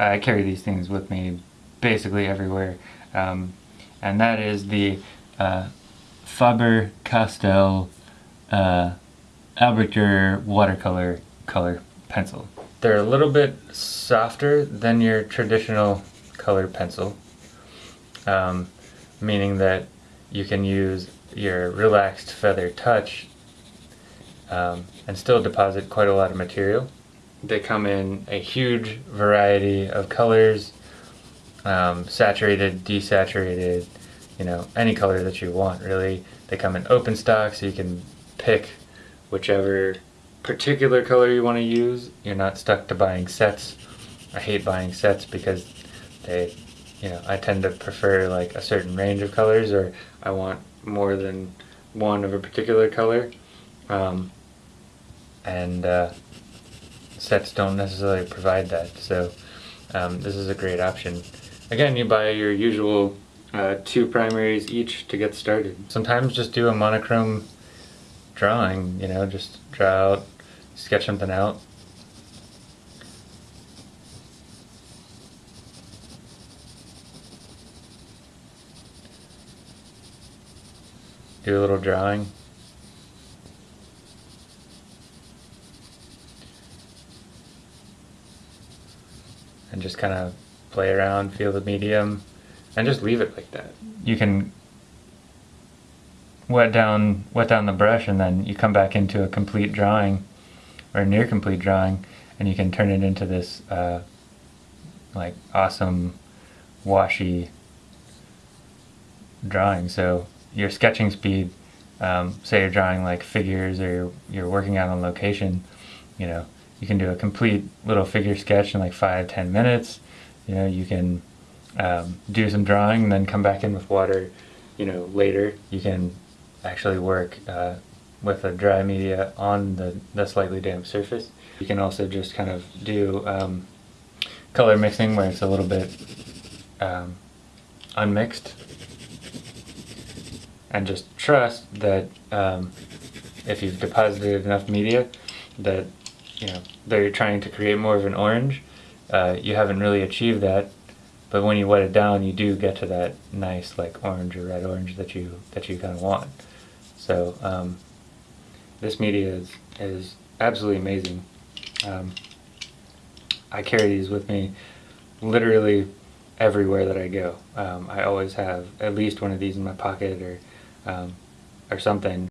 I carry these things with me basically everywhere. Um, and that is the uh, Faber-Castell uh, Albrecht watercolor color pencil. They're a little bit softer than your traditional color pencil, um, meaning that you can use your relaxed feather touch um, and still deposit quite a lot of material. They come in a huge variety of colors, um, saturated, desaturated, you know, any color that you want really. They come in open stock so you can pick whichever particular color you want to use. You're not stuck to buying sets. I hate buying sets because they, you know, I tend to prefer like a certain range of colors or I want more than one of a particular color. Um, and uh, sets don't necessarily provide that. So um, this is a great option. Again, you buy your usual uh, two primaries each to get started. Sometimes just do a monochrome drawing, you know, just draw out, sketch something out. Do a little drawing. And just kind of play around, feel the medium, and just leave it like that. You can wet down wet down the brush and then you come back into a complete drawing or near complete drawing and you can turn it into this uh, like awesome washy drawing so your sketching speed um, say you're drawing like figures or you're, you're working out on location you know you can do a complete little figure sketch in like five ten minutes. You know you can um, do some drawing and then come back in with water you know later. You can actually work uh, with a dry media on the, the slightly damp surface. You can also just kind of do um, color mixing where it's a little bit um, unmixed. And just trust that um, if you've deposited enough media that you know they're trying to create more of an orange uh, you haven't really achieved that but when you wet it down you do get to that nice like orange or red orange that you that you kind of want so um, this media is, is absolutely amazing. Um, I carry these with me literally everywhere that I go. Um, I always have at least one of these in my pocket or um, or something